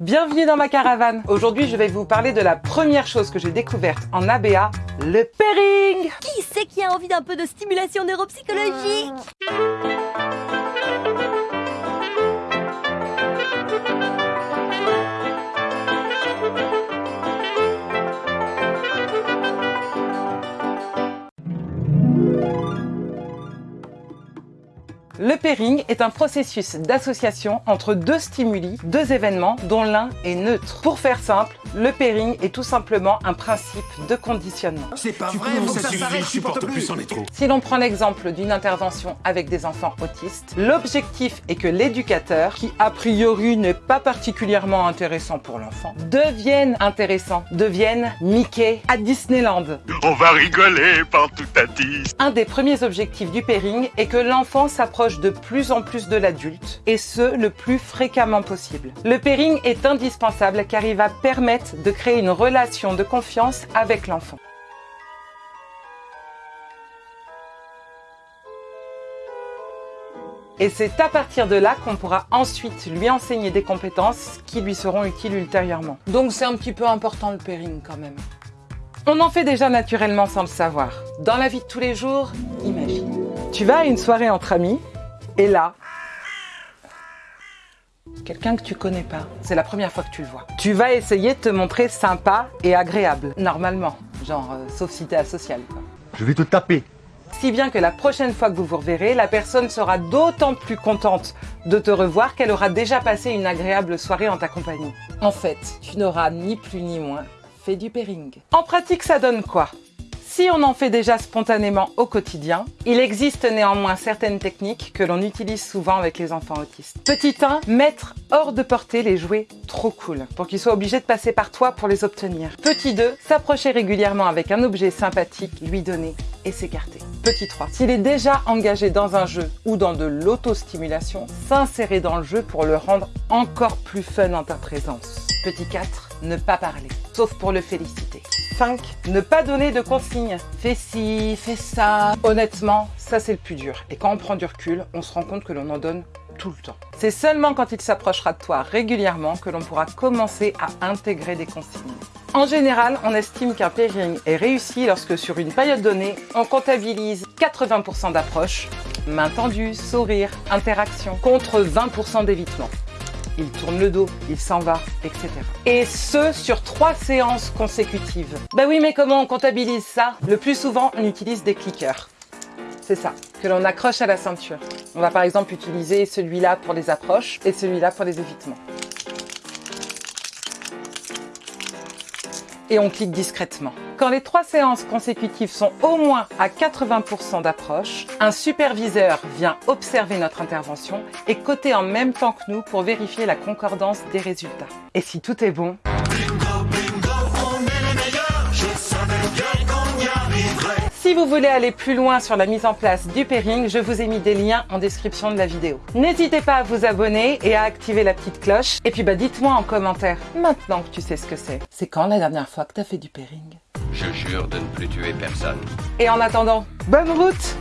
Bienvenue dans ma caravane. Aujourd'hui, je vais vous parler de la première chose que j'ai découverte en ABA, le pairing. Qui c'est qui a envie d'un peu de stimulation neuropsychologique? Le pairing est un processus d'association entre deux stimuli, deux événements dont l'un est neutre. Pour faire simple, le pairing est tout simplement un principe de conditionnement. C'est pas vrai, faut que ça s'arrête, je supporte plus. c'en est trop. Si l'on prend l'exemple d'une intervention avec des enfants autistes, l'objectif est que l'éducateur, qui a priori n'est pas particulièrement intéressant pour l'enfant, devienne intéressant, devienne Mickey à Disneyland. On va rigoler partout à dix. Un des premiers objectifs du pairing est que l'enfant s'approche de plus en plus de l'adulte, et ce, le plus fréquemment possible. Le pairing est indispensable car il va permettre de créer une relation de confiance avec l'enfant. Et c'est à partir de là qu'on pourra ensuite lui enseigner des compétences qui lui seront utiles ultérieurement. Donc c'est un petit peu important le pairing quand même. On en fait déjà naturellement sans le savoir. Dans la vie de tous les jours, imagine. Tu vas à une soirée entre amis, et là, quelqu'un que tu connais pas, c'est la première fois que tu le vois. Tu vas essayer de te montrer sympa et agréable, normalement. Genre, euh, sauf si t'es asocial, quoi. Je vais te taper. Si bien que la prochaine fois que vous vous reverrez, la personne sera d'autant plus contente de te revoir qu'elle aura déjà passé une agréable soirée en ta compagnie. En fait, tu n'auras ni plus ni moins fait du pairing. En pratique, ça donne quoi? Si on en fait déjà spontanément au quotidien, il existe néanmoins certaines techniques que l'on utilise souvent avec les enfants autistes. Petit 1, mettre hors de portée les jouets trop cool, pour qu'ils soient obligés de passer par toi pour les obtenir. Petit 2, s'approcher régulièrement avec un objet sympathique, lui donner et s'écarter. Petit 3, s'il est déjà engagé dans un jeu ou dans de l'autostimulation, s'insérer dans le jeu pour le rendre encore plus fun en ta présence. Petit 4, ne pas parler, sauf pour le féliciter. 5. Ne pas donner de consignes. Fais ci, fais ça. Honnêtement, ça c'est le plus dur. Et quand on prend du recul, on se rend compte que l'on en donne tout le temps. C'est seulement quand il s'approchera de toi régulièrement que l'on pourra commencer à intégrer des consignes. En général, on estime qu'un pairing est réussi lorsque sur une période donnée, on comptabilise 80% d'approches, main tendue, sourire, interaction, contre 20% d'évitement il tourne le dos, il s'en va, etc. Et ce, sur trois séances consécutives. Bah oui, mais comment on comptabilise ça? Le plus souvent, on utilise des clickers. C'est ça, que l'on accroche à la ceinture. On va par exemple utiliser celui-là pour les approches et celui-là pour les évitements. et on clique discrètement. Quand les trois séances consécutives sont au moins à 80% d'approche, un superviseur vient observer notre intervention et coter en même temps que nous pour vérifier la concordance des résultats. Et si tout est bon, Si vous voulez aller plus loin sur la mise en place du pairing, je vous ai mis des liens en description de la vidéo. N'hésitez pas à vous abonner et à activer la petite cloche. Et puis bah dites-moi en commentaire, maintenant que tu sais ce que c'est, c'est quand la dernière fois que t'as fait du pairing? Je jure de ne plus tuer personne. Et en attendant, bonne route